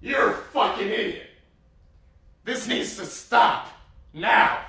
You're a fucking idiot. This needs to stop. Now.